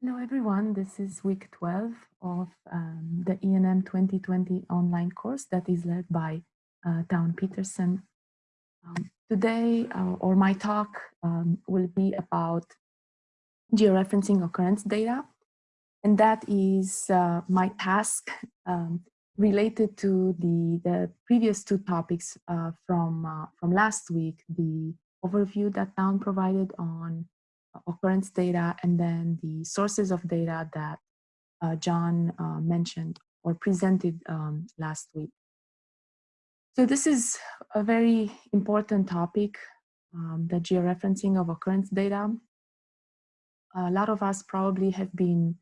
Hello, everyone. This is week 12 of um, the ENM 2020 online course that is led by uh, Town Peterson. Um, today, uh, or my talk um, will be about georeferencing occurrence data. And that is uh, my task um, related to the, the previous two topics uh, from, uh, from last week, the overview that Town provided on occurrence data and then the sources of data that uh, John uh, mentioned or presented um, last week. So this is a very important topic, um, the georeferencing of occurrence data. A lot of us probably have been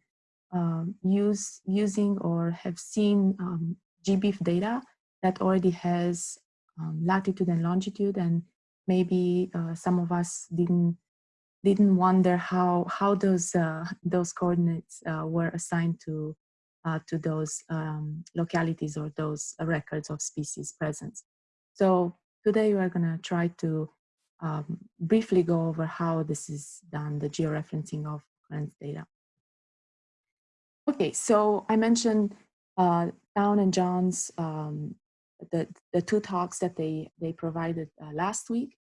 uh, use, using or have seen um, GBIF data that already has um, latitude and longitude and maybe uh, some of us didn't didn't wonder how how those uh, those coordinates uh, were assigned to uh, to those um, localities or those records of species presence. So today we're going to try to um, briefly go over how this is done, the georeferencing of occurrence data. Okay, so I mentioned uh, Town and John's um, the the two talks that they they provided uh, last week.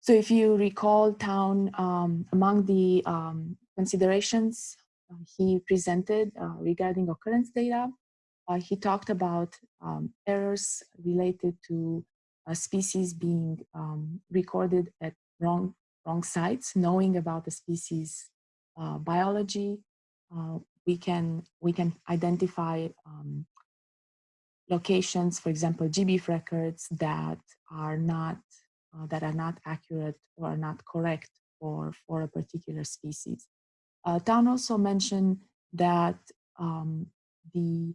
So if you recall Town, um, among the um, considerations uh, he presented uh, regarding occurrence data, uh, he talked about um, errors related to species being um, recorded at wrong, wrong sites, knowing about the species biology, we can we can identify um, locations, for example, GBIF records that are not uh, that are not accurate or are not correct for, for a particular species. Uh, Town also mentioned that um, the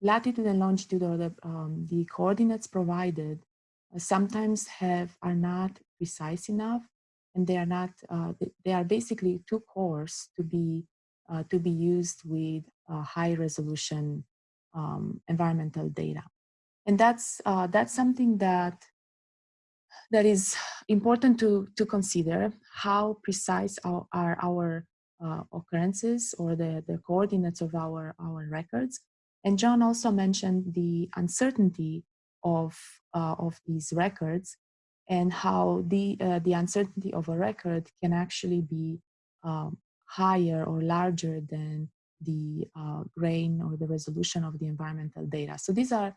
latitude and longitude or the, um, the coordinates provided uh, sometimes have are not precise enough and they are not uh, they are basically too coarse to be uh, to be used with high resolution um, environmental data and that's uh, that's something that that is important to, to consider how precise are, are our uh, occurrences or the, the coordinates of our, our records. And John also mentioned the uncertainty of, uh, of these records and how the, uh, the uncertainty of a record can actually be um, higher or larger than the uh, grain or the resolution of the environmental data. So these are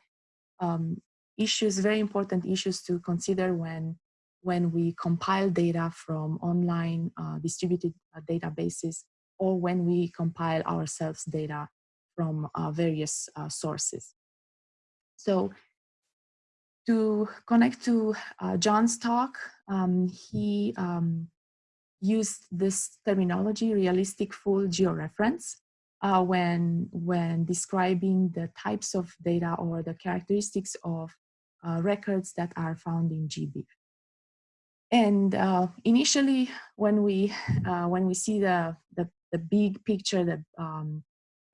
um, issues, very important issues to consider when, when we compile data from online uh, distributed uh, databases or when we compile ourselves data from uh, various uh, sources. So to connect to uh, John's talk, um, he um, used this terminology, realistic full georeference, uh, when, when describing the types of data or the characteristics of uh, records that are found in GBIF. And uh, initially, when we uh, when we see the, the, the big picture, the um,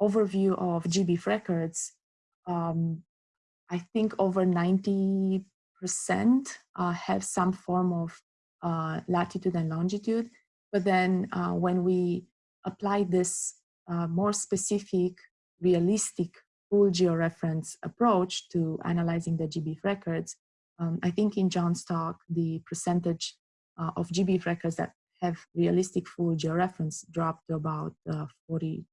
overview of GBIF records, um, I think over 90% uh, have some form of uh, latitude and longitude. But then uh, when we apply this more specific, realistic full georeference approach to analyzing the GBIF records, um, I think in John's talk, the percentage uh, of GBIF records that have realistic full georeference dropped to about uh, 42%.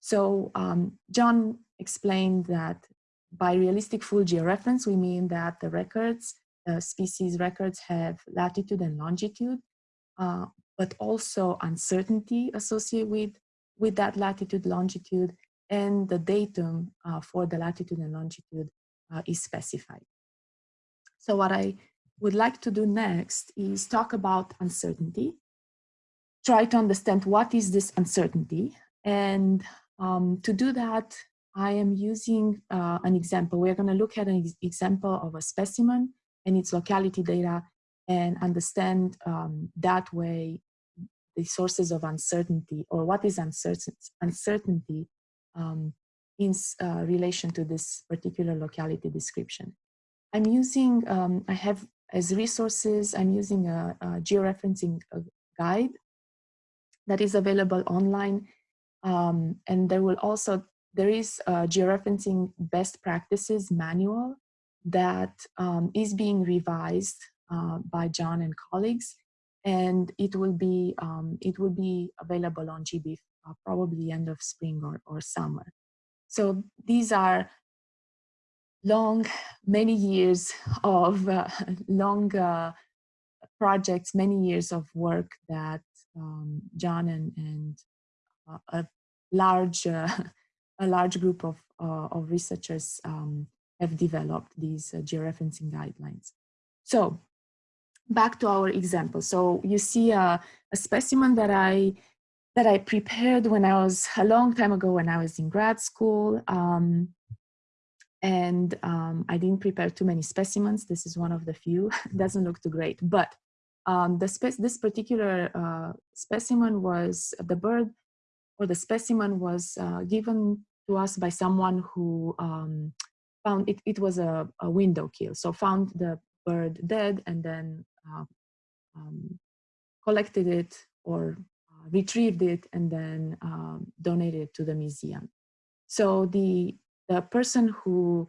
So um, John explained that by realistic full georeference, we mean that the records, uh, species records have latitude and longitude, uh, but also uncertainty associated with, with that latitude, longitude, and the datum uh, for the latitude and longitude uh, is specified. So what I would like to do next is talk about uncertainty, try to understand what is this uncertainty. And um, to do that, I am using uh, an example. We're gonna look at an example of a specimen and its locality data and understand um, that way the sources of uncertainty or what is uncertainty um, in uh, relation to this particular locality description. I'm using, um, I have as resources, I'm using a, a georeferencing uh, guide that is available online. Um, and there will also, there is a georeferencing best practices manual that um, is being revised uh, by John and colleagues. And it will be, um, it will be available on GBIF uh, probably end of spring or, or summer. So these are long, many years of uh, long uh, projects, many years of work that um, John and, and uh, a large uh, a large group of, uh, of researchers um, have developed these georeferencing guidelines. So back to our example. So you see a, a specimen that I that I prepared when I was a long time ago when I was in grad school. Um, and um, I didn't prepare too many specimens. This is one of the few. doesn't look too great, but um, this particular uh, specimen was the bird or the specimen was uh, given to us by someone who um, found it, it was a, a, window kill. So found the bird dead and then uh, um, collected it or retrieved it and then um, donated it to the museum. So the, the person who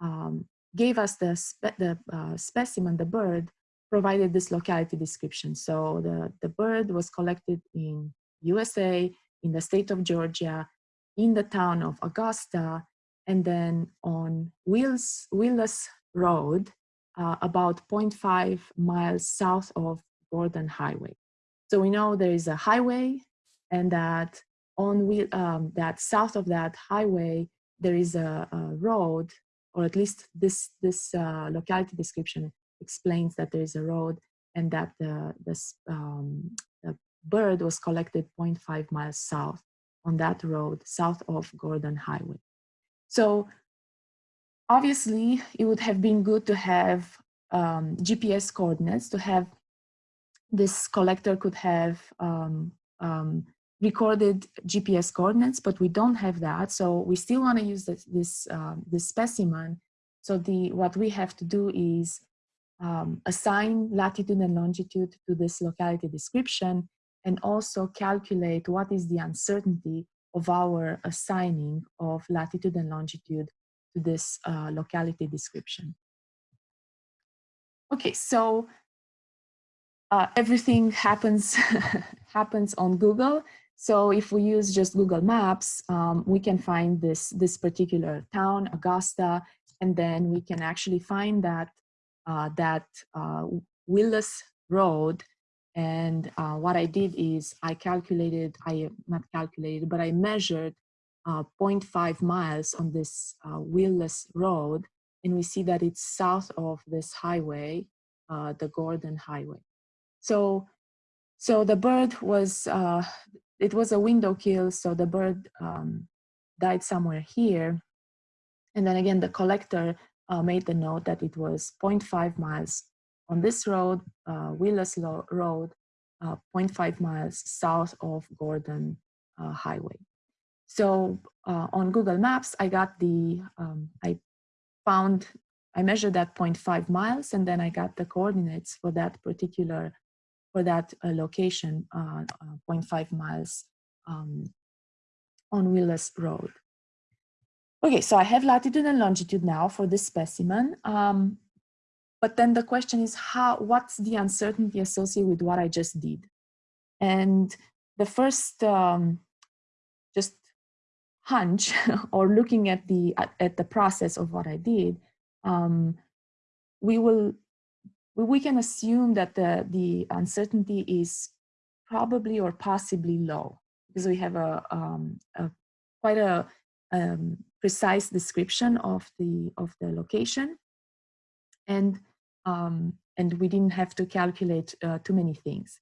um, gave us the, spe the uh, specimen, the bird, provided this locality description. So the, the bird was collected in USA, in the state of Georgia, in the town of Augusta, and then on Wills, Willis Road, uh, about 0.5 miles south of Gordon Highway. So we know there is a highway and that on um, that south of that highway, there is a, a road, or at least this, this uh, locality description explains that there is a road and that the, this, um, the bird was collected 0.5 miles south on that road, south of Gordon Highway. So obviously it would have been good to have um, GPS coordinates, to have this collector could have um, um, recorded GPS coordinates, but we don't have that. So we still want to use this, this, uh, this specimen. So the, what we have to do is um, assign latitude and longitude to this locality description and also calculate what is the uncertainty of our assigning of latitude and longitude to this uh, locality description. Okay, so uh, everything happens happens on Google. So if we use just Google Maps, um, we can find this, this particular town, Augusta, and then we can actually find that, uh, that uh, Willis Road. And uh, what I did is I calculated, I not calculated, but I measured uh, 0.5 miles on this uh, Willis Road. And we see that it's south of this highway, uh, the Gordon Highway. So, so the bird was, uh, it was a window kill, so the bird um, died somewhere here. And then again, the collector uh, made the note that it was 0.5 miles on this road, uh, Willis Road, uh, 0.5 miles south of Gordon uh, Highway. So uh, on Google Maps, I got the, um, I found, I measured that 0.5 miles and then I got the coordinates for that particular for that uh, location, uh, uh 0.5 miles um, on Willis Road. Okay, so I have latitude and longitude now for this specimen. Um, but then the question is how, what's the uncertainty associated with what I just did? And the first um, just hunch or looking at the, at, at, the process of what I did, um, we will we can assume that the, the uncertainty is probably or possibly low because we have a, um, a quite a um, precise description of the of the location. And um, and we didn't have to calculate uh, too many things.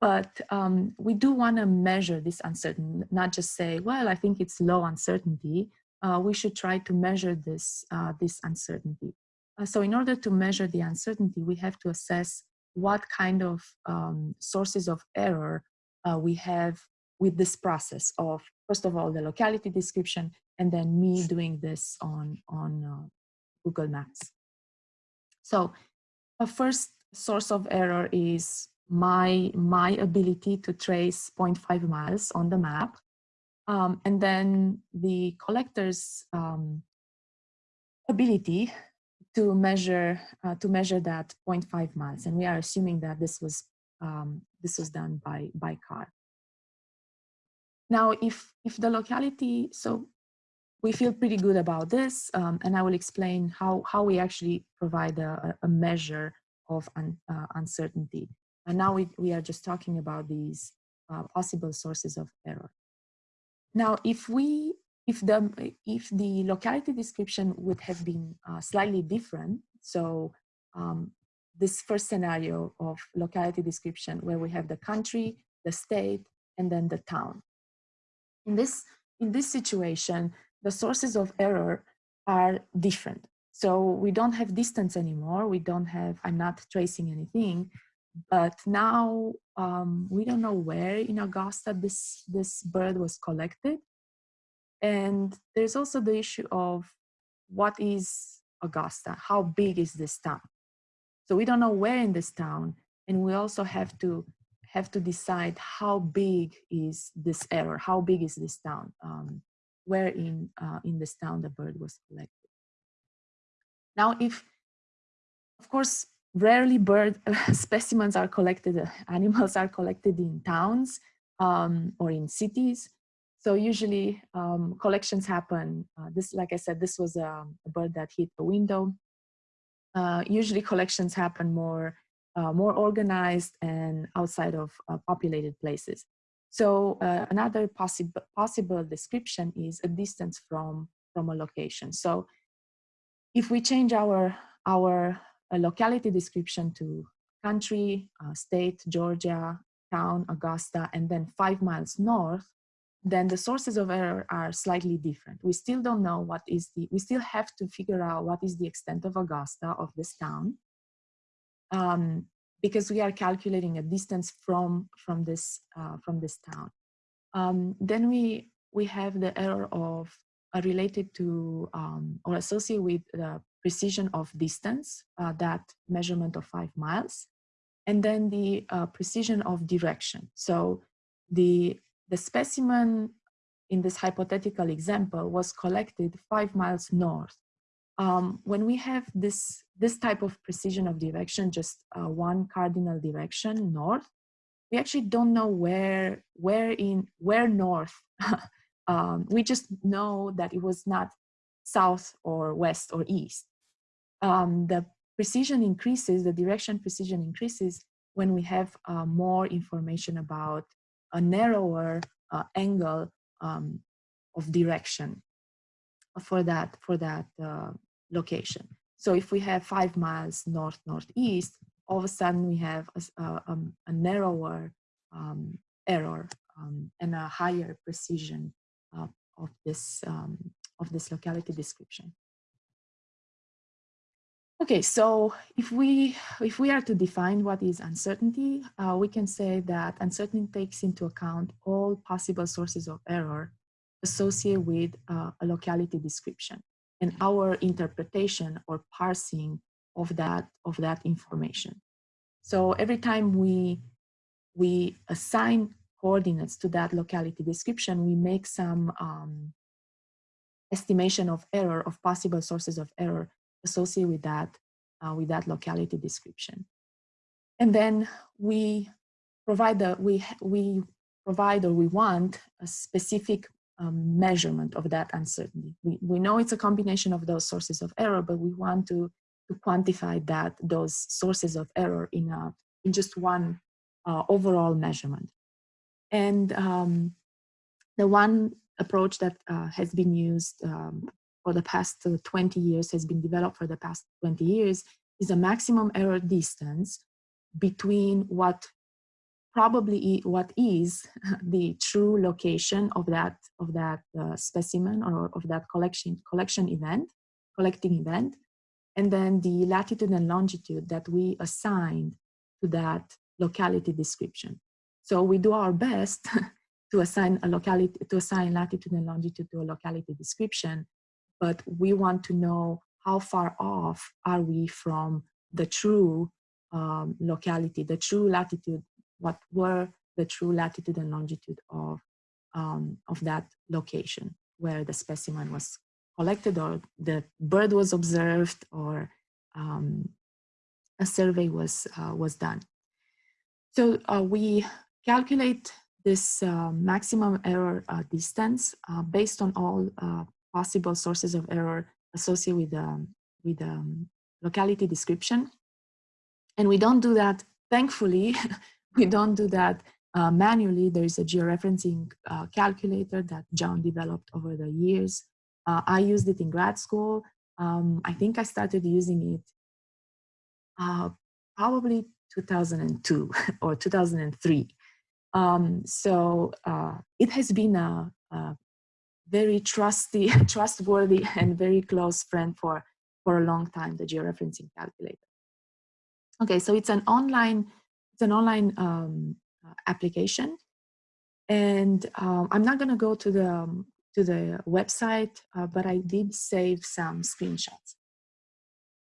But um, we do want to measure this uncertainty not just say well I think it's low uncertainty. Uh, we should try to measure this uh, this uncertainty uh, so in order to measure the uncertainty, we have to assess what kind of um, sources of error uh, we have with this process of, first of all, the locality description, and then me doing this on, on uh, Google Maps. So a first source of error is my, my ability to trace 0.5 miles on the map. Um, and then the collector's um, ability to measure uh, to measure that 0.5 miles and we are assuming that this was um, this was done by by car. Now if if the locality so we feel pretty good about this um, and i will explain how how we actually provide a, a measure of un, uh, uncertainty. And now we, we are just talking about these uh, possible sources of error. Now if we if the if the locality description would have been uh, slightly different so um, this first scenario of locality description where we have the country the state and then the town. In this in this situation the sources of error are different. So we don't have distance anymore we don't have i'm not tracing anything but now um, we don't know where in augusta this this bird was collected and there's also the issue of what is Augusta? How big is this town? So we don't know where in this town, and we also have to have to decide how big is this error, how big is this town, um, where in, uh, in this town the bird was collected. Now, if, of course, rarely bird specimens are collected, uh, animals are collected in towns um, or in cities, so usually um, collections happen. Uh, this, like I said, this was a, um, a bird that hit the window. Uh, usually collections happen more, uh, more organized and outside of uh, populated places. So uh, another possible possible description is a distance from from a location. So if we change our our uh, locality description to country, state, Georgia, town, Augusta, and then five miles north, then the sources of error are slightly different. We still don't know what is the, we still have to figure out what is the extent of Augusta, of this town, um, because we are calculating a distance from, from, this, uh, from this town. Um, then we, we have the error of uh, related to um, or associated with the precision of distance, uh, that measurement of five miles, and then the uh, precision of direction. So the the specimen in this hypothetical example was collected five miles north. Um, when we have this, this type of precision of direction, just uh, one cardinal direction north, we actually don't know where, where in, where north. um, we just know that it was not south or west or east. Um, the precision increases, the direction precision increases when we have uh, more information about a narrower uh, angle um, of direction for that for that uh, location. So if we have five miles north northeast, all of a sudden we have a, a, um, a narrower um, error um, and a higher precision uh, of this um, of this locality description. Okay, so if we if we are to define what is uncertainty, uh, we can say that uncertainty takes into account all possible sources of error associated with uh, a locality description and our interpretation or parsing of that of that information. So every time we we assign coordinates to that locality description, we make some um, estimation of error of possible sources of error associated with that, uh, with that locality description. And then we provide the, we, we provide or we want a specific um, measurement of that uncertainty. We, we know it's a combination of those sources of error, but we want to, to quantify that, those sources of error in, a, in just one uh, overall measurement. And um, the one approach that uh, has been used um, for the past uh, 20 years, has been developed for the past 20 years, is a maximum error distance between what probably what is the true location of that of that uh, specimen or of that collection collection event collecting event and then the latitude and longitude that we assigned to that locality description. So we do our best to assign a locality to assign latitude and longitude to a locality description but we want to know how far off are we from the true um, locality, the true latitude, what were the true latitude and longitude of, um, of that location where the specimen was collected or the bird was observed or um, a survey was, uh, was done. So uh, we calculate this uh, maximum error uh, distance uh, based on all uh, possible sources of error associated with, um, with um, locality description. And we don't do that, thankfully, we don't do that uh, manually. There is a georeferencing uh, calculator that John developed over the years. Uh, I used it in grad school. Um, I think I started using it uh, probably 2002 or 2003. Um, so uh, it has been a, a very trusty, trustworthy and very close friend for, for a long time, the georeferencing calculator. Okay, so it's an online, it's an online um, uh, application. And um, I'm not gonna go to the, um, to the website, uh, but I did save some screenshots.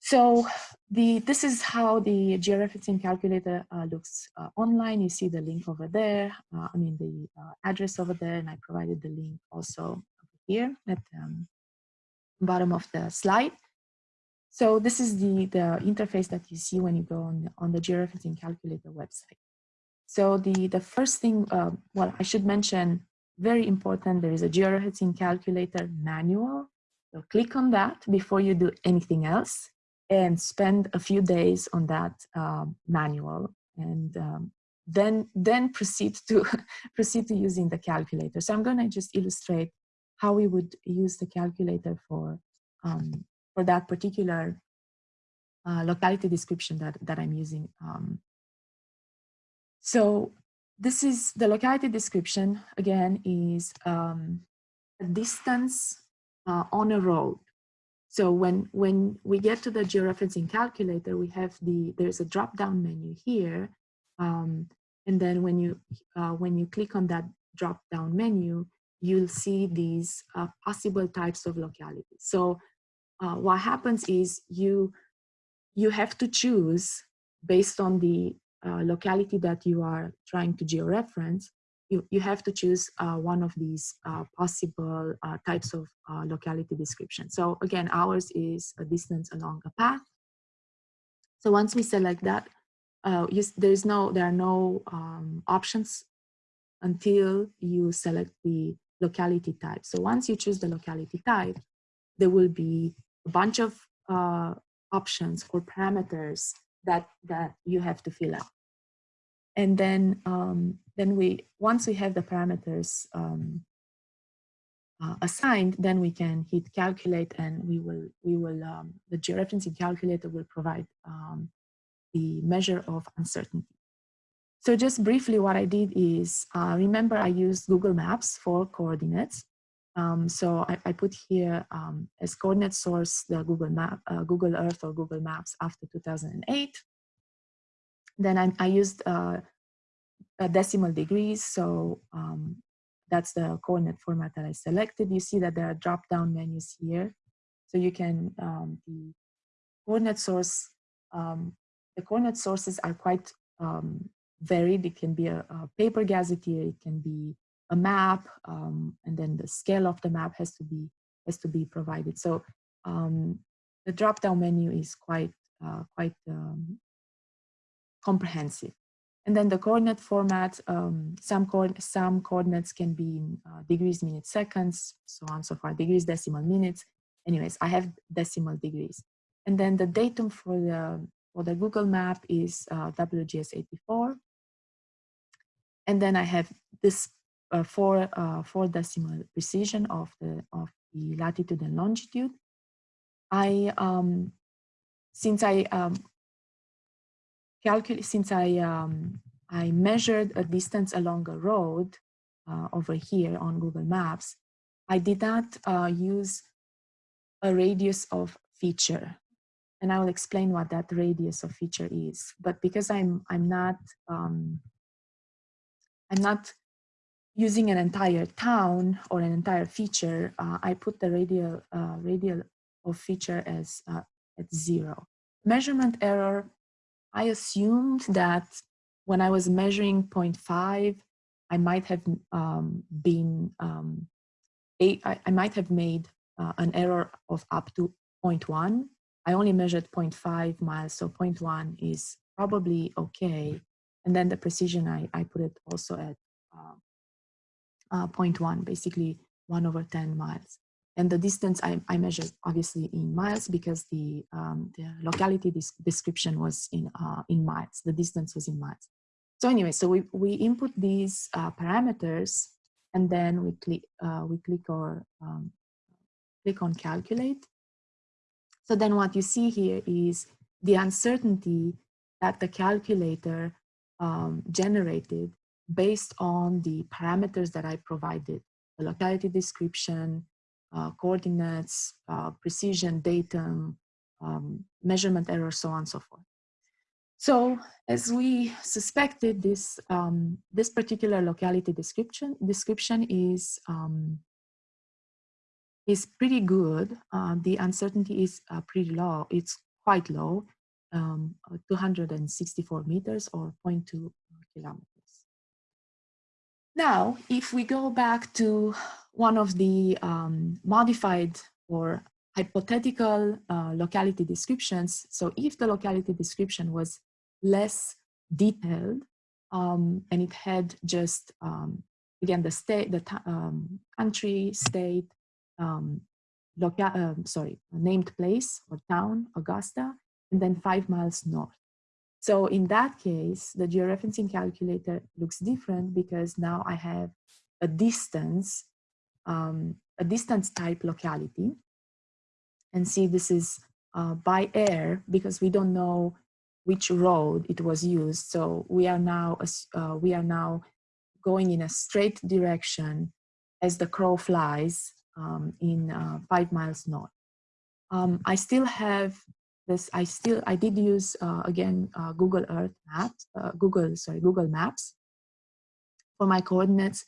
So the, this is how the georeferencing calculator uh, looks uh, online. You see the link over there, uh, I mean the uh, address over there, and I provided the link also here at the um, bottom of the slide. So this is the, the interface that you see when you go on, on the georeferencing calculator website. So the, the first thing, uh, well, I should mention, very important, there is a georeferencing calculator manual. So click on that before you do anything else and spend a few days on that um, manual and um, then then proceed to proceed to using the calculator. So I'm going to just illustrate how we would use the calculator for um, for that particular uh, locality description that, that I'm using. Um, so this is the locality description, again, is um, a distance uh, on a road. So when, when we get to the georeferencing calculator, we have the, there's a drop-down menu here. Um, and then when you, uh, when you click on that drop-down menu, you'll see these uh, possible types of localities. So uh, what happens is you you have to choose based on the uh, locality that you are trying to georeference you, you have to choose uh, one of these uh, possible uh, types of uh, locality description. So again ours is a distance along a path. So once we select that you, there is no there are no um, options until you select the locality type. So once you choose the locality type there will be a bunch of uh, options or parameters that that you have to fill out. And then um, then we once we have the parameters um, uh, assigned then we can hit calculate and we will we will um, the georeferencing calculator will provide um, the measure of uncertainty so just briefly what I did is uh, remember I used Google Maps for coordinates um, so I, I, put here um, as coordinate source the Google Map, uh, Google Earth or Google Maps after 2008. Then I, I used uh, decimal degrees, so um, that's the coordinate format that I selected. You see that there are drop-down menus here, so you can um, the coordinate source. Um, the coordinate sources are quite um, varied. It can be a, a paper gazetteer, it can be a map, um, and then the scale of the map has to be has to be provided. So um, the drop-down menu is quite uh, quite comprehensive. And then the coordinate format, um, some, co some coordinates can be in uh, degrees, minutes, seconds, so on so far, degrees, decimal, minutes. Anyways, I have decimal degrees. And then the datum for the, for the Google map is uh, WGS84. And then I have this uh, four, uh, four decimal precision of the, of the latitude and longitude. I, um, since I um, calculate, since I, um, I measured a distance along a road uh, over here on Google Maps, I did not uh, use a radius of feature. And I will explain what that radius of feature is. But because I'm, I'm not, um, I'm not using an entire town or an entire feature, uh, I put the radial, uh, radial of feature as uh, at zero. Measurement error I assumed that when I was measuring 0.5, I might have um, been, um, a, I, I might have made uh, an error of up to 0.1. I only measured 0.5 miles, so 0.1 is probably okay. And then the precision, I, I put it also at uh, uh, 0.1, basically 1 over 10 miles. And the distance I, I measured obviously in miles because the, um, the locality description was in, uh, in miles, the distance was in miles. So anyway, so we, we input these uh, parameters and then we click, uh, we click or um, click on calculate. So then what you see here is the uncertainty that the calculator um, generated based on the parameters that I provided, the locality description, uh, coordinates, uh, precision, datum, um, measurement error, so on and so forth. So as we suspected, this, um, this particular locality description, description is, um, is pretty good. Uh, the uncertainty is uh, pretty low. It's quite low, um, 264 meters or 0.2 kilometers. Now, if we go back to one of the um, modified or hypothetical uh, locality descriptions, so if the locality description was less detailed um, and it had just, um, again, the state, the um, country, state, um, local, um, sorry, named place or town, Augusta, and then five miles north. So in that case, the georeferencing calculator looks different because now I have a distance, um, a distance type locality. And see, this is uh, by air because we don't know which road it was used. So we are now, uh, we are now going in a straight direction as the crow flies um, in uh, five miles north. Um, I still have this I still I did use uh, again uh, Google Earth Maps, uh, Google sorry Google Maps for my coordinates.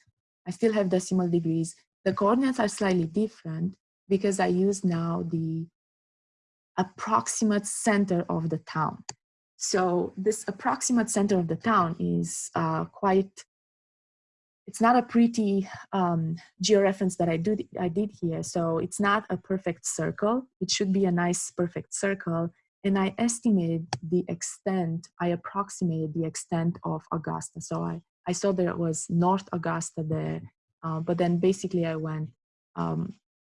I still have decimal degrees. The coordinates are slightly different because I use now the approximate center of the town. So this approximate center of the town is uh, quite it's not a pretty um, georeference that I, do, I did here. So it's not a perfect circle. It should be a nice perfect circle. And I estimated the extent, I approximated the extent of Augusta. So I, I saw there was North Augusta there, uh, but then basically I went um,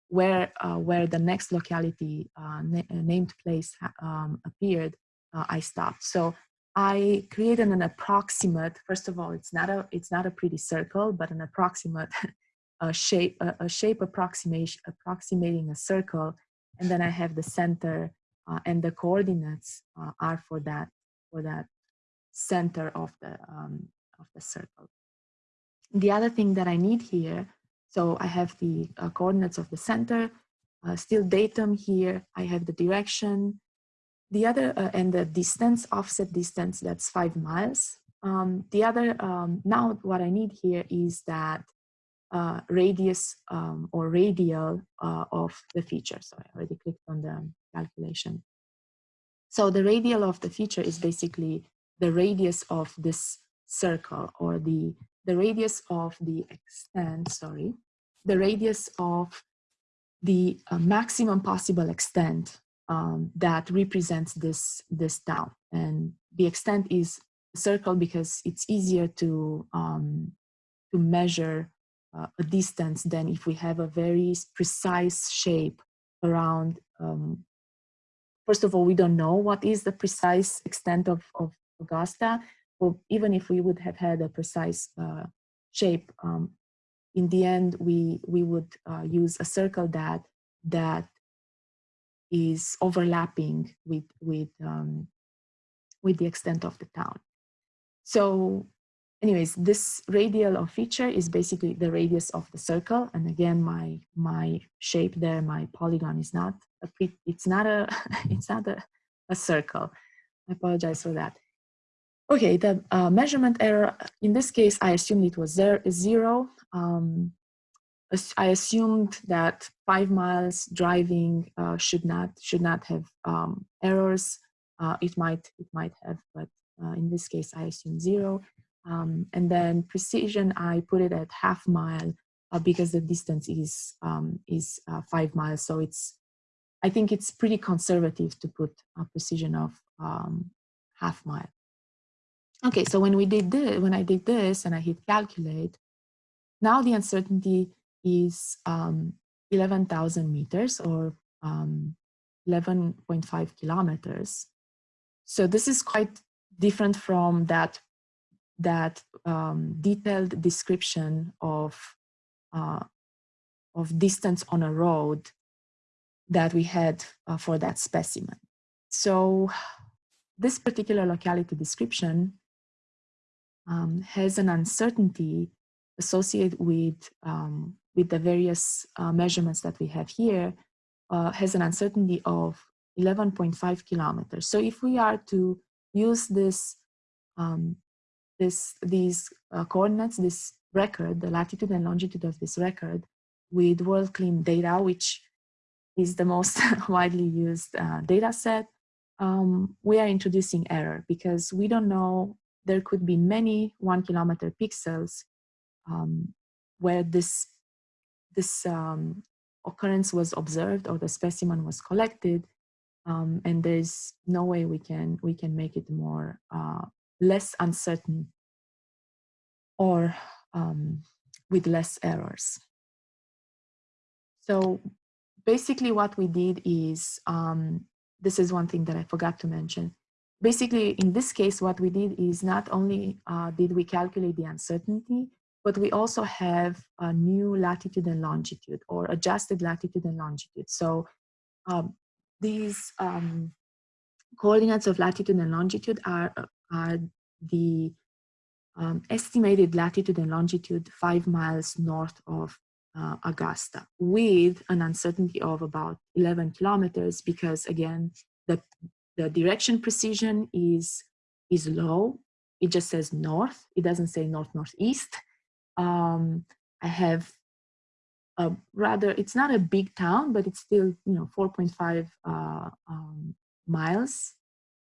where, uh, where the next locality uh, na named place um, appeared, uh, I stopped. So I created an approximate, first of all, it's not a, it's not a pretty circle, but an approximate a shape, a, a, shape approximation, approximating a circle. And then I have the center uh, and the coordinates uh, are for that, for that center of the, um, of the circle. The other thing that I need here, so I have the uh, coordinates of the center, uh, still datum here, I have the direction, the other, uh, and the distance, offset distance, that's five miles. Um, the other, um, now what I need here is that uh, radius um, or radial uh, of the feature. So I already clicked on the calculation. So the radial of the feature is basically the radius of this circle or the, the radius of the extent, sorry, the radius of the uh, maximum possible extent um, that represents this, this town. And the extent is circle because it's easier to, um, to measure uh, a distance than if we have a very precise shape around, um, first of all, we don't know what is the precise extent of, of Augusta, but even if we would have had a precise uh, shape, um, in the end, we, we would uh, use a circle that, that is overlapping with, with, um, with the extent of the town. So anyways, this radial of feature is basically the radius of the circle. And again, my, my shape there, my polygon is not a, it's not a, it's not a, a circle. I apologize for that. Okay, the uh, measurement error, in this case, I assumed it was there, zero. Um, I assumed that five miles driving uh, should not should not have um, errors. Uh, it might it might have, but uh, in this case, I assume zero. Um, and then precision, I put it at half mile uh, because the distance is um, is uh, five miles. So it's I think it's pretty conservative to put a precision of um, half mile. Okay, so when we did this, when I did this and I hit calculate, now the uncertainty is um, 11,000 meters or um, 11.5 kilometers. So this is quite different from that, that um, detailed description of, uh, of distance on a road that we had uh, for that specimen. So this particular locality description um, has an uncertainty associated with, um, with the various uh, measurements that we have here, uh, has an uncertainty of 11.5 kilometers. So if we are to use this, um, this these uh, coordinates, this record, the latitude and longitude of this record with WorldClim data, which is the most widely used uh, data set, um, we are introducing error because we don't know there could be many one kilometer pixels um, where this, this um, occurrence was observed or the specimen was collected um, and there's no way we can, we can make it more, uh, less uncertain or um, with less errors. So basically what we did is, um, this is one thing that I forgot to mention, basically, in this case, what we did is not only uh, did we calculate the uncertainty, but we also have a new latitude and longitude or adjusted latitude and longitude. So um, these um, coordinates of latitude and longitude are, are the um, estimated latitude and longitude five miles north of uh, Augusta with an uncertainty of about 11 kilometers because again, the the direction precision is, is low. It just says north. It doesn't say north, northeast. Um, I have a rather, it's not a big town, but it's still, you know, 4.5 uh, um, miles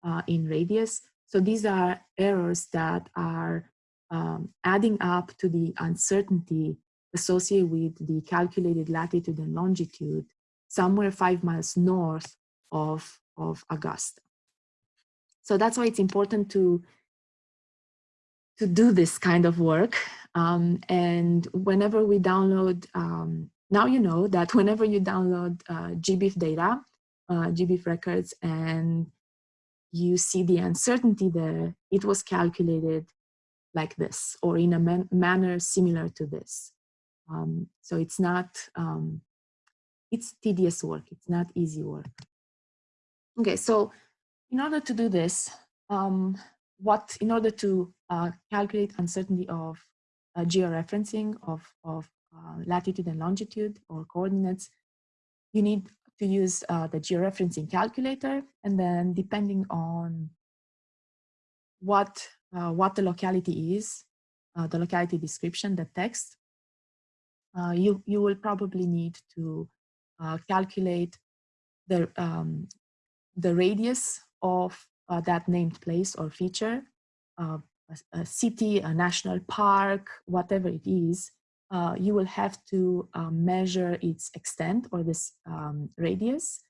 uh, in radius. So these are errors that are um, adding up to the uncertainty associated with the calculated latitude and longitude somewhere five miles north of, of Augusta. So that's why it's important to, to do this kind of work. Um, and whenever we download, um, now you know that whenever you download uh, GBIF data, uh, GBIF records, and you see the uncertainty there, it was calculated like this or in a man manner similar to this. Um, so it's not, um, it's tedious work. It's not easy work. Okay, so in order to do this, um, what in order to uh, calculate uncertainty of uh, georeferencing of, of uh, latitude and longitude or coordinates, you need to use uh, the georeferencing calculator and then depending on what, uh, what the locality is, the locality description, the text, you, you will probably need to calculate the, um, the radius of that named place or feature, uh, a, a, city, a national park, whatever it is, uh, you will have to uh, measure its extent or this um, radius,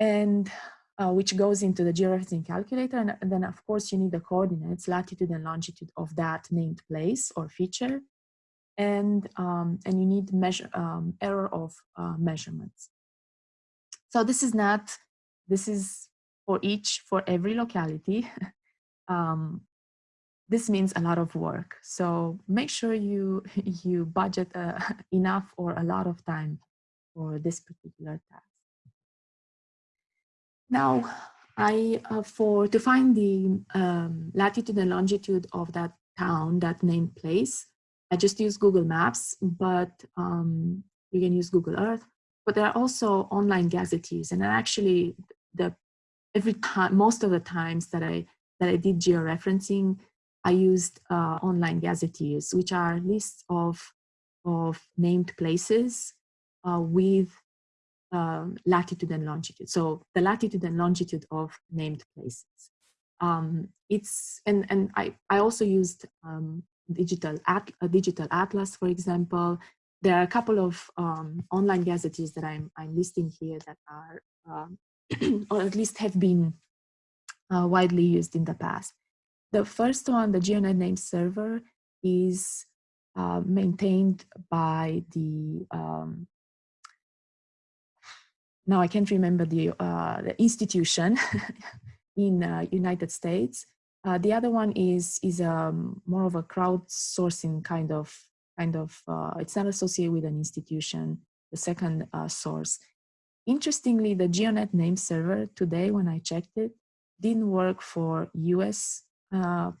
and uh, which goes into the georeferencing calculator. And, and, then, of course, you need the coordinates, latitude and longitude of that named place or feature. And, um, and you need measure um, error of uh, measurements. So this is not, this is for each, for every locality. this means a lot of work. So make sure you, you budget uh, enough or a lot of time for this particular task. Now, I, uh, for, to find the um, latitude and longitude of that town, that named place, I just use Google Maps, but um, you can use Google Earth. But there are also online gazetteers, and actually the every time, most of the times that I, that I did georeferencing, I used uh, online gazetteers, which are lists of, of named places uh, with um, latitude and longitude. So the latitude and longitude of named places. Um, it's and and I I also used um, digital at a digital atlas, for example. There are a couple of um, online gazetteers that I'm I'm listing here that are um, or at least have been uh, widely used in the past. The first one, the GeoNet name server, is uh, maintained by the um, now I can't remember the, uh, the institution in uh, United States. Uh, the other one is is um, more of a crowdsourcing kind of kind of. Uh, it's not associated with an institution. The second uh, source. Interestingly, the GeoNet name server today, when I checked it, didn't work for U.S. Uh,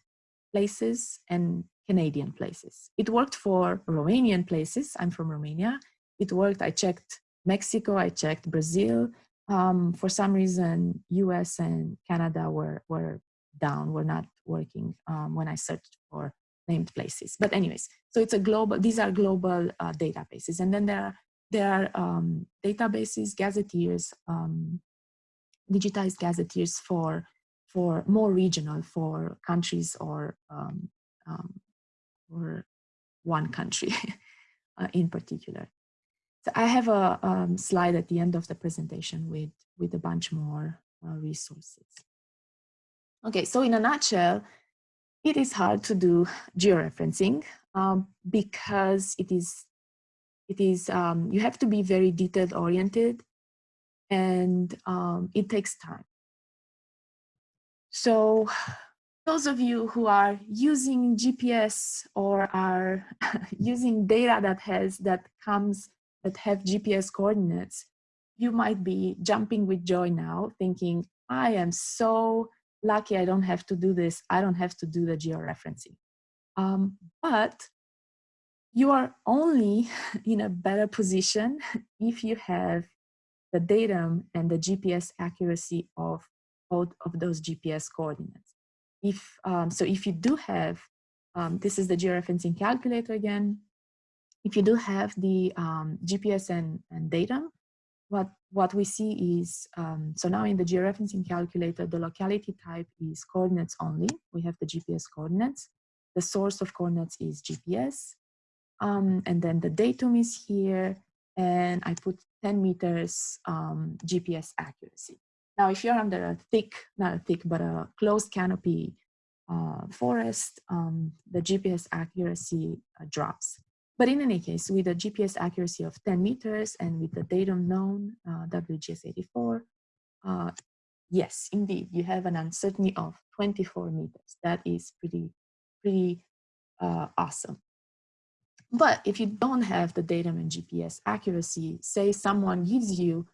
places and Canadian places. It worked for Romanian places. I'm from Romania. It worked. I checked Mexico, I checked Brazil. Um, for some reason, US and Canada were, were down, were not working um, when I searched for named places. But anyways, so it's a global, these are global uh, databases. And then there are, there are um, databases, gazetteers, um, digitized gazetteers for, for more regional, for countries or, um, um, or one country uh, in particular. So I have a um, slide at the end of the presentation with, with a bunch more uh, resources. Okay, so in a nutshell, it is hard to do georeferencing um, because it is, it is um, you have to be very detail oriented and um, it takes time. So those of you who are using GPS or are using data that has that comes that have GPS coordinates, you might be jumping with joy now thinking, I am so lucky I don't have to do this. I don't have to do the georeferencing. Um, but you are only in a better position if you have the datum and the GPS accuracy of both of those GPS coordinates. If, um, so if you do have, um, this is the georeferencing calculator again, if you do have the um, GPS and, and datum, what, what we see is, um, so now in the georeferencing calculator, the locality type is coordinates only. We have the GPS coordinates. The source of coordinates is GPS. Um, and then the datum is here. And I put 10 meters um, GPS accuracy. Now, if you're under a thick, not a thick, but a closed canopy uh, forest, um, the GPS accuracy uh, drops. But in any case, with a GPS accuracy of 10 meters and with the datum known, uh, WGS84, uh, yes, indeed, you have an uncertainty of 24 meters. That is pretty, pretty uh, awesome. But if you don't have the datum and GPS accuracy, say someone gives you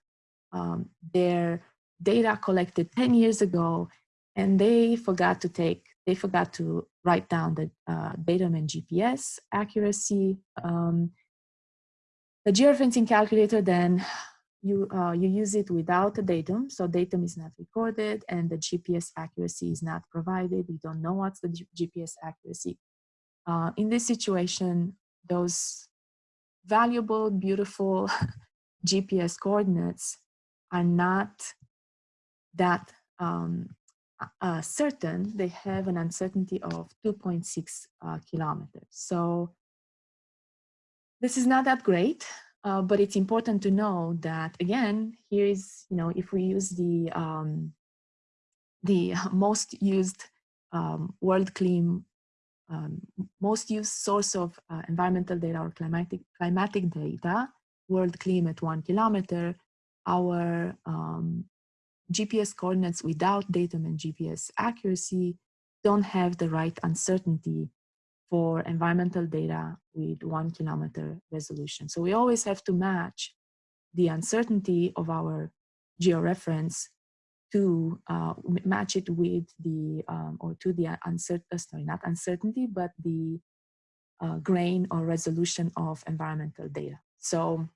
um, their data collected 10 years ago and they forgot to take they forgot to write down the uh, datum and GPS accuracy. Um, the georeferencing calculator then you, uh, you use it without a datum, so datum is not recorded and the GPS accuracy is not provided. We don't know what's the GPS accuracy. Uh, in this situation, those valuable, beautiful GPS coordinates are not that um, uh, certain, they have an uncertainty of 2.6 uh, kilometers. So this is not that great, uh, but it's important to know that again, here is, you know, if we use the, um, the most used um, WorldClim, um, most used source of uh, environmental data or climatic, climatic data, WorldClim at one kilometer, our um, GPS coordinates without datum and GPS accuracy don't have the right uncertainty for environmental data with one kilometer resolution. So we always have to match the uncertainty of our georeference to uh, match it with the, um, or to the uncertainty, uh, sorry, not uncertainty, but the uh, grain or resolution of environmental data. So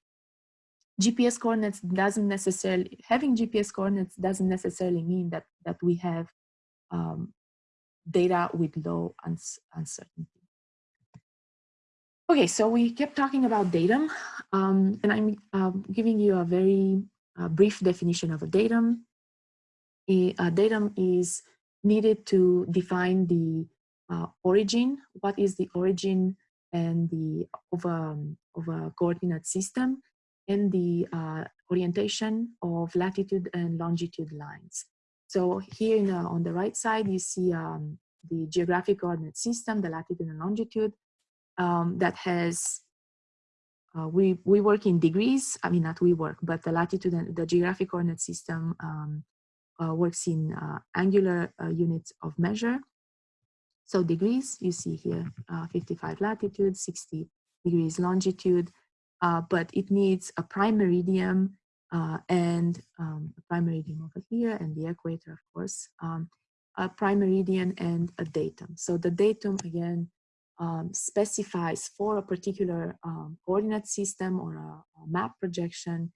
GPS coordinates doesn't necessarily, having GPS coordinates doesn't necessarily mean that, that we have um, data with low uncertainty. Okay, so we kept talking about datum, um, and I'm um, giving you a very uh, brief definition of a datum. A, a, datum is needed to define the uh, origin, what is the origin and the of a, of a coordinate system, and the uh, orientation of latitude and longitude lines. So here in, on the right side, you see um, the geographic coordinate system, the latitude and longitude, um, that has, uh, we, we work in degrees, I mean, not we work, but the latitude and the geographic coordinate system um, uh, works in uh, angular uh, units of measure. So degrees, you see here, uh, 55 latitude, 60 degrees longitude, uh, but it needs a prime meridian and um, a prime meridian over here and the equator, of course, um, a prime meridian and a datum. So the datum, again, um, specifies for a particular um, coordinate system or a, a map projection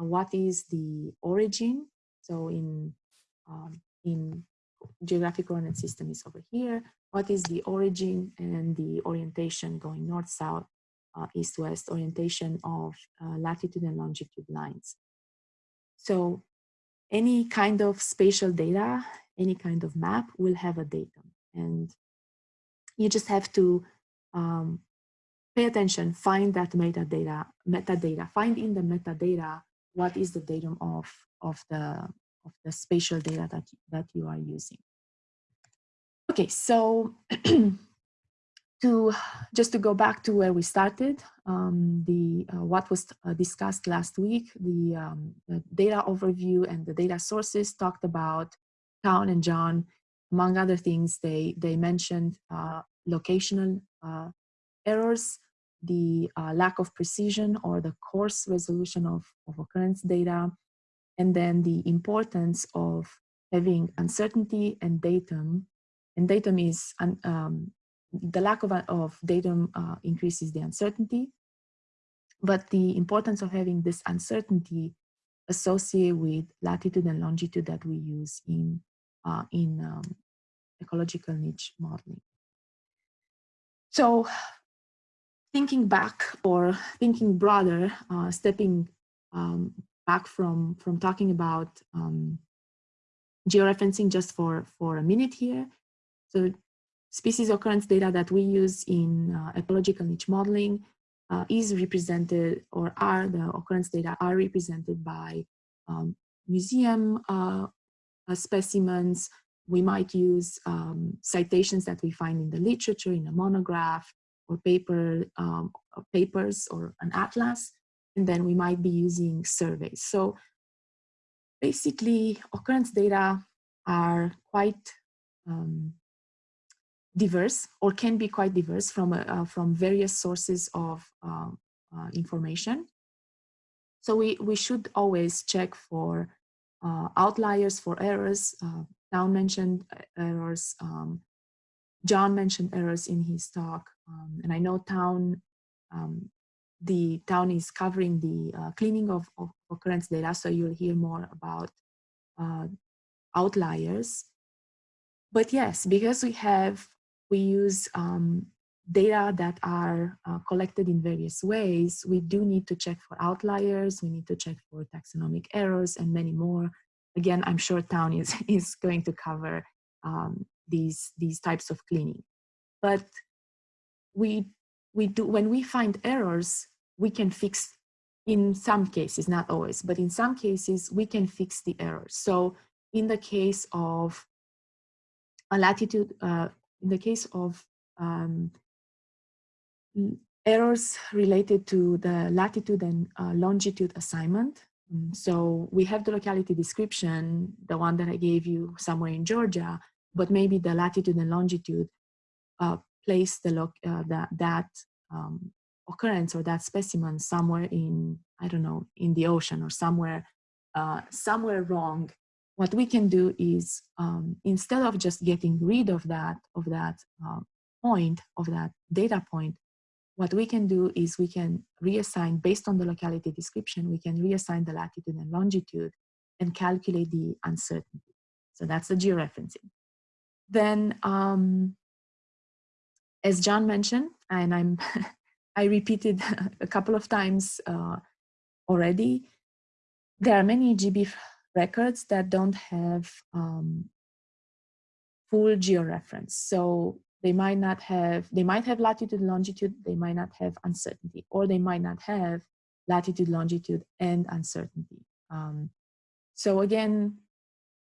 uh, what is the origin. So in, um, in geographic coordinate system is over here. What is the origin and the orientation going north-south, uh, east-west orientation of uh, latitude and longitude lines. So any kind of spatial data, any kind of map will have a datum. And you just have to um, pay attention, find that metadata, metadata, find in the metadata what is the datum of, of, the, of the spatial data that, that you are using. Okay, so to just to go back to where we started, um, the uh, what was uh, discussed last week, the, um, the, data overview and the data sources talked about Town and John, among other things, they they mentioned uh, locational uh, errors, the uh, lack of precision or the coarse resolution of, of occurrence data, and then the importance of having uncertainty and datum. And datum is, um, the lack of, of datum uh, increases the uncertainty, but the importance of having this uncertainty associated with latitude and longitude that we use in, uh, in um, ecological niche modeling. So thinking back or thinking broader, uh, stepping um, back from, from talking about um, georeferencing just for, for a minute here. So species occurrence data that we use in uh, ecological niche modeling uh, is represented or are the occurrence data are represented by um, museum uh, specimens, we might use um, citations that we find in the literature, in a monograph, or paper, um, papers, or an atlas, and then we might be using surveys. So basically, occurrence data are quite um, diverse, or can be quite diverse from, uh, from various sources of uh, uh, information. So we, we should always check for uh, outliers, for errors, uh, Town mentioned uh, errors. Um, John mentioned errors in his talk. Um, and I know Town, um, the Town is covering the uh, cleaning of, of, occurrence data, so you'll hear more about uh, outliers. But yes, because we have, we use um, data that are uh, collected in various ways, we do need to check for outliers, we need to check for taxonomic errors and many more again, I'm sure Town is, is going to cover um, these, these types of cleaning. But we, we do, when we find errors, we can fix in some cases, not always, but in some cases, we can fix the errors. So in the case of a latitude, uh, in the case of um, errors related to the latitude and uh, longitude assignment, Mm, so we have the locality description, the one that I gave you somewhere in Georgia, but maybe the latitude and longitude uh, place the uh, that, that um, occurrence or that specimen somewhere in, I don't know, in the ocean or somewhere, uh, somewhere wrong. What we can do is um, instead of just getting rid of that, of that uh, point, of that data point, what we can do is we can reassign, based on the locality description, we can reassign the latitude and longitude and calculate the uncertainty. So that's the georeferencing. Then, um, as John mentioned, and I'm I repeated a couple of times uh, already. There are many GB records that don't have um, full georeference. So they might not have, they might have latitude, longitude, they might not have uncertainty, or they might not have latitude, longitude, and uncertainty. Um, so again,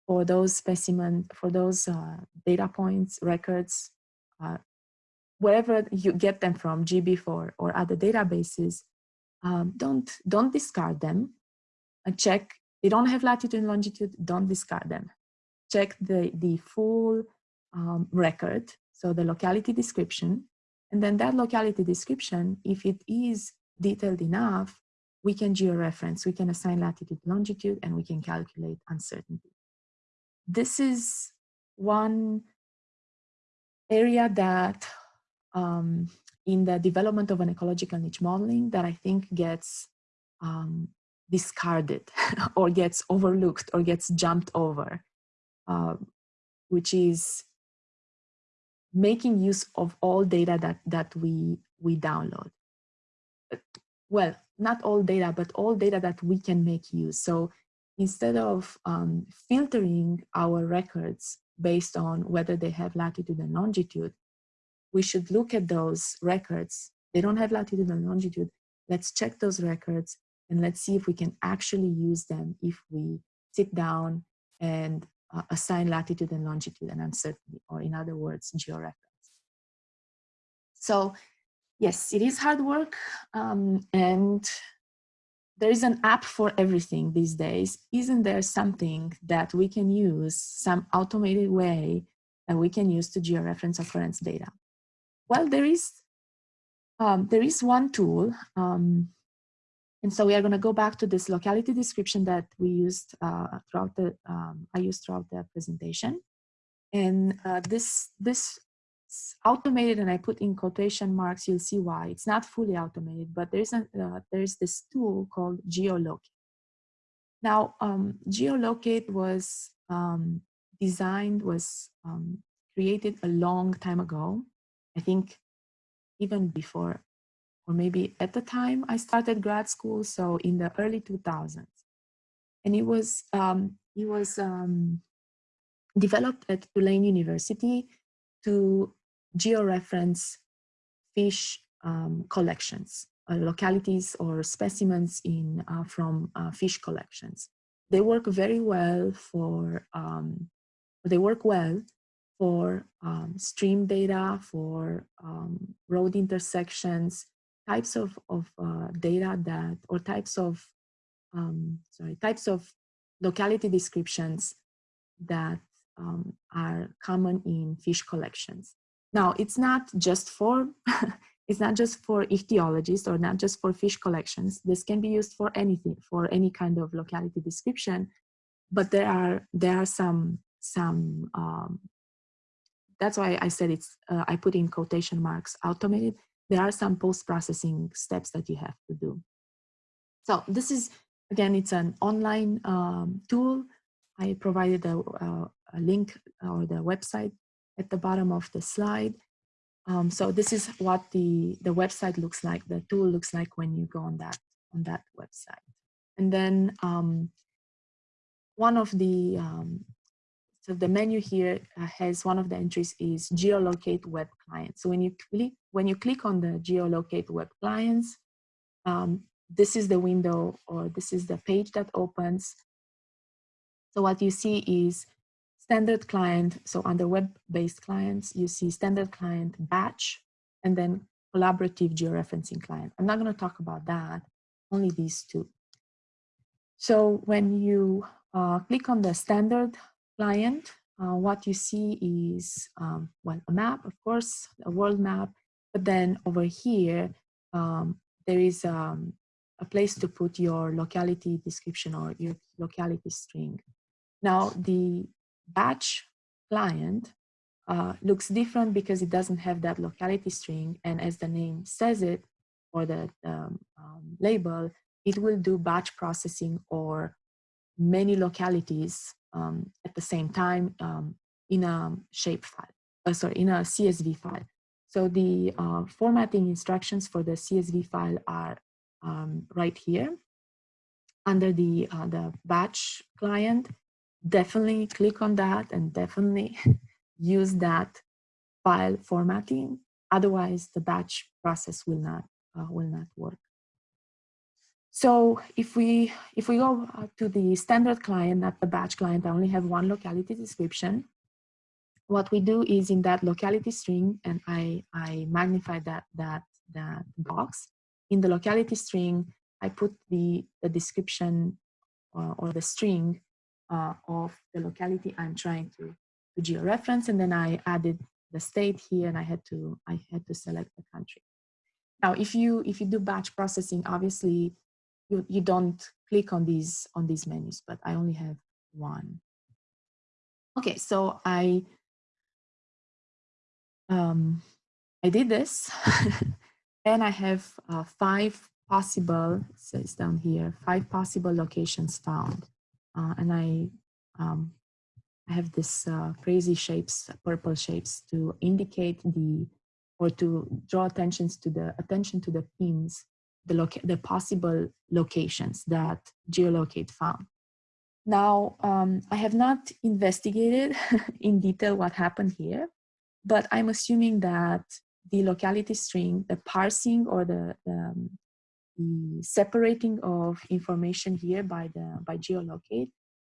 for those specimen, for those uh, data points, records, uh, wherever you get them from, GBIF or other databases, um, don't, don't discard them and check, they don't have latitude and longitude, don't discard them. Check the, the full um, record, so the locality description, and then that locality description, if it is detailed enough, we can georeference, we can assign latitude, longitude, and we can calculate uncertainty. This is one area that um, in the development of an ecological niche modeling that I think gets um, discarded or gets overlooked or gets jumped over, uh, which is making use of all data that, that we, we download. Well, not all data, but all data that we can make use. So instead of um, filtering our records based on whether they have latitude and longitude, we should look at those records. They don't have latitude and longitude. Let's check those records and let's see if we can actually use them if we sit down and uh, assign latitude and longitude and uncertainty, or in other words, georeference. So yes, it is hard work um, and there is an app for everything these days. Isn't there something that we can use, some automated way that we can use to georeference occurrence data? Well, there is, um, there is one tool. Um, and so we are going to go back to this locality description that we used uh, throughout the, um, I used throughout the presentation. And uh, this, this automated and I put in quotation marks, you'll see why. It's not fully automated, but there's, a, uh, there's this tool called GEOLocate. Now, um, GEOLocate was um, designed, was um, created a long time ago. I think even before, or maybe at the time I started grad school, so in the early 2000s. And it was, um, it was um, developed at Tulane University to georeference fish um, collections, uh, localities or specimens in uh, from uh, fish collections. They work very well for, um, they work well for um, stream data, for um, road intersections, types of, of uh, data that, or types of, um, sorry, types of locality descriptions that um, are common in fish collections. Now, it's not just for it's not just for ichthyologists or not just for fish collections. This can be used for anything, for any kind of locality description. But there are there are some some. Um, that's why I said it's. Uh, I put in quotation marks automated. There are some post processing steps that you have to do. So this is again, it's an online um, tool. I provided a, a, a link or the website at the bottom of the slide. Um, so this is what the, the website looks like, the tool looks like when you go on that, on that website. And then um, one of the, um, so the menu here uh, has one of the entries is GEOLocate web clients. So when you click, when you click on the GEOLocate web clients, um, this is the window or this is the page that opens. So what you see is standard client, so under web-based clients, you see standard client batch, and then collaborative georeferencing client. I'm not going to talk about that, only these two. So when you uh, click on the standard client, uh, what you see is, um, well, a map, of course, a world map, but then over here, um, there is um, a place to put your locality description or your locality string. Now, the batch client uh, looks different because it doesn't have that locality string. And as the name says it, or the um, um, label, it will do batch processing or many localities um, at the same time um, in a shape file, uh, sorry, in a CSV file. So the uh, formatting instructions for the CSV file are um, right here under the, uh, the batch client. Definitely click on that and definitely use that file formatting. Otherwise, the batch process will not, uh, will not work. So if we if we go to the standard client, not the batch client, I only have one locality description. What we do is in that locality string, and I I magnify that that that box. In the locality string, I put the the description uh, or the string uh, of the locality I'm trying to to georeference, and then I added the state here, and I had to I had to select the country. Now, if you if you do batch processing, obviously you, you don't click on these on these menus, but I only have one. Okay, so I um, I did this, and I have uh, five possible. So it's down here. Five possible locations found, uh, and I um, I have this uh, crazy shapes, purple shapes, to indicate the or to draw attention to the attention to the pins the, the possible locations that GEOLocate found. Now, um, I have not investigated in detail what happened here, but I'm assuming that the locality string, the parsing or the, um, the separating of information here by the by GEOLocate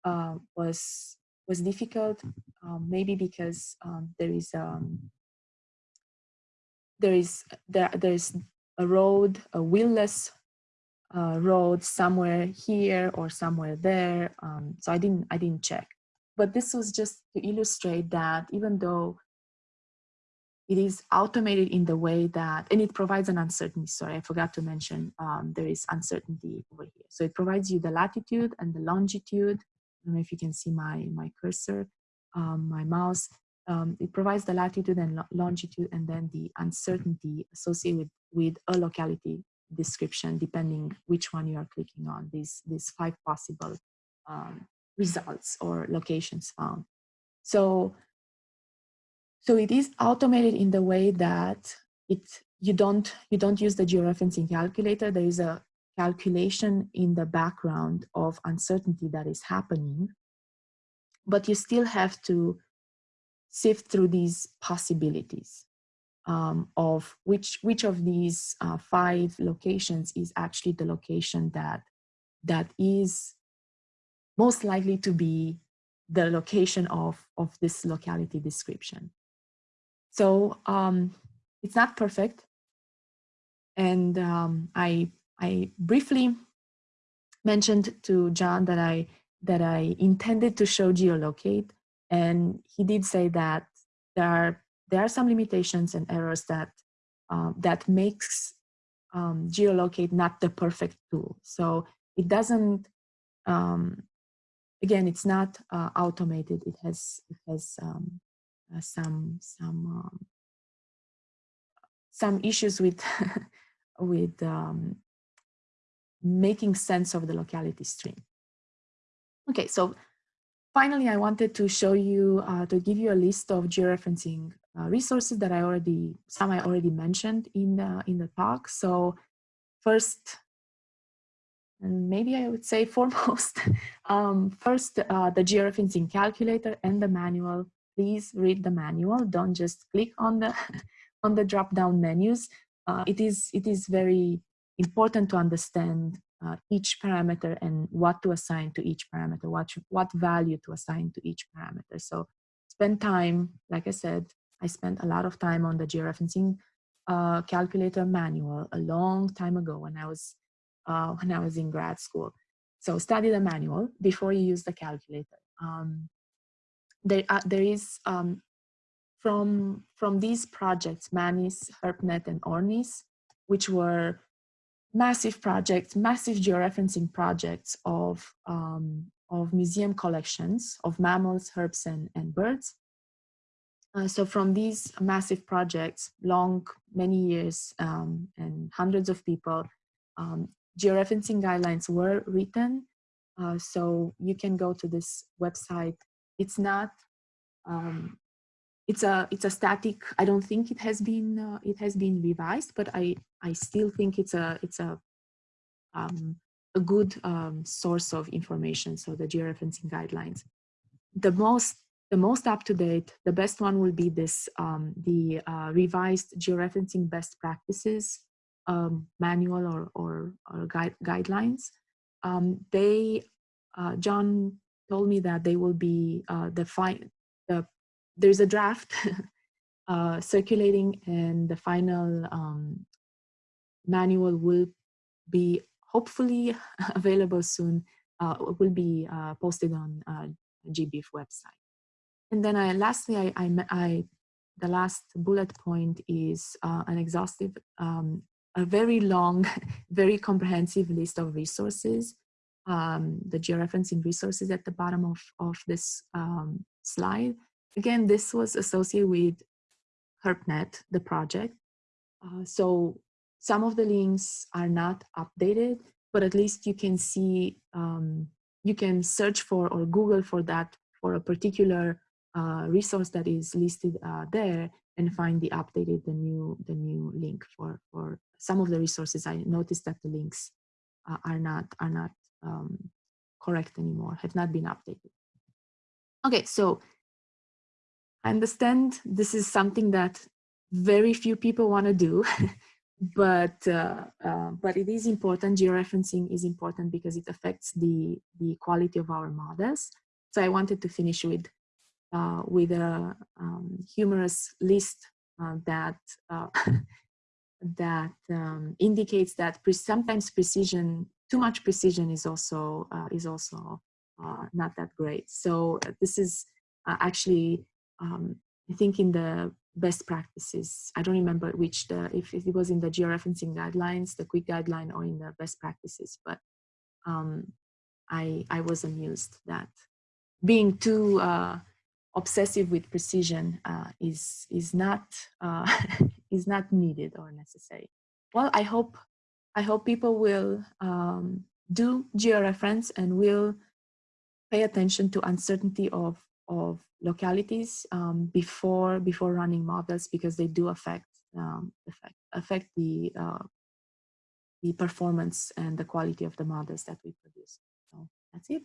uh, was was difficult, um, maybe because um, there is um, there is there there's a road, a wheelless uh, road somewhere here or somewhere there. Um, so I didn't, I didn't check. But this was just to illustrate that even though it is automated in the way that, and it provides an uncertainty, sorry, I forgot to mention, um, there is uncertainty over here. So it provides you the latitude and the longitude. I don't know if you can see my, my cursor, um, my mouse. Um, it provides the latitude and longitude and then the uncertainty associated with with a locality description, depending which one you are clicking on, these, these five possible um, results or locations found. So, so it is automated in the way that it you don't you don't use the georeferencing calculator. There is a calculation in the background of uncertainty that is happening, but you still have to sift through these possibilities um, of which which of these uh, five locations is actually the location that that is most likely to be the location of of this locality description. So um, it's not perfect, and um, I I briefly mentioned to John that I that I intended to show GEOLocate, and he did say that there are there are some limitations and errors that um, that makes um, GEOLocate not the perfect tool. So it doesn't, um, again, it's not uh, automated. It has it has um, uh, some some um, some issues with with um, making sense of the locality string. Okay, so finally, I wanted to show you, uh, to give you a list of georeferencing uh, resources that I already, some I already mentioned in the, in the talk. So first, and maybe I would say foremost, um, first uh, the georeferencing calculator and the manual. Please read the manual. Don't just click on the on the drop down menus. Uh, it is it is very important to understand uh, each parameter and what to assign to each parameter, what what value to assign to each parameter. So spend time, like I said, I spent a lot of time on the georeferencing uh, calculator manual a long time ago when I was uh, when I was in grad school. So study the manual before you use the calculator. Um, there, uh, there is um, from from these projects, MANIS, HERPNet, and ORNIS, which were massive projects, massive georeferencing projects of um, of museum collections of mammals, herps, and, and birds. Uh, so from these massive projects, long, many years um, and hundreds of people, um, georeferencing guidelines were written. Uh, so you can go to this website. It's not, um, it's a it's a static. I don't think it has been uh, it has been revised, but I I still think it's a it's a um, a good um, source of information. So the georeferencing guidelines. The most the most up to date, the best one will be this um, the uh, revised georeferencing best practices um, manual or or, or guide, guidelines. Um, they uh, John told me that they will be uh, the there's a draft uh, circulating and the final um, manual will be hopefully available soon, uh, will be uh, posted on uh, GBIF website. And then I, lastly, I, I, I, the last bullet point is uh, an exhaustive, um, a very long, very comprehensive list of resources um, the georeferencing resources at the bottom of, of this um, slide Again, this was associated with HerpNet, the project. Uh, so some of the links are not updated, but at least you can see, um, you can search for or Google for that for a particular uh, resource that is listed uh, there and find the updated, the new, the new link for, for some of the resources. I noticed that the links uh, are not, are not um, correct anymore, have not been updated. Okay, so I understand this is something that very few people want to do, but uh, uh, but it is important. Georeferencing is important because it affects the the quality of our models. So I wanted to finish with uh, with a um, humorous list uh, that uh, that um, indicates that pre sometimes precision, too much precision, is also uh, is also not that great. So this is actually um, I think in the best practices, I don't remember which, the if, if it was in the georeferencing guidelines, the quick guideline or in the best practices, but um, I, I was amused that being too uh, obsessive with precision uh, is, is, not, uh, is not needed or necessary. Well, I hope, I hope people will um, do georeference and will pay attention to uncertainty of, of localities um, before before running models because they do affect um, affect, affect the uh, the performance and the quality of the models that we produce. So that's it.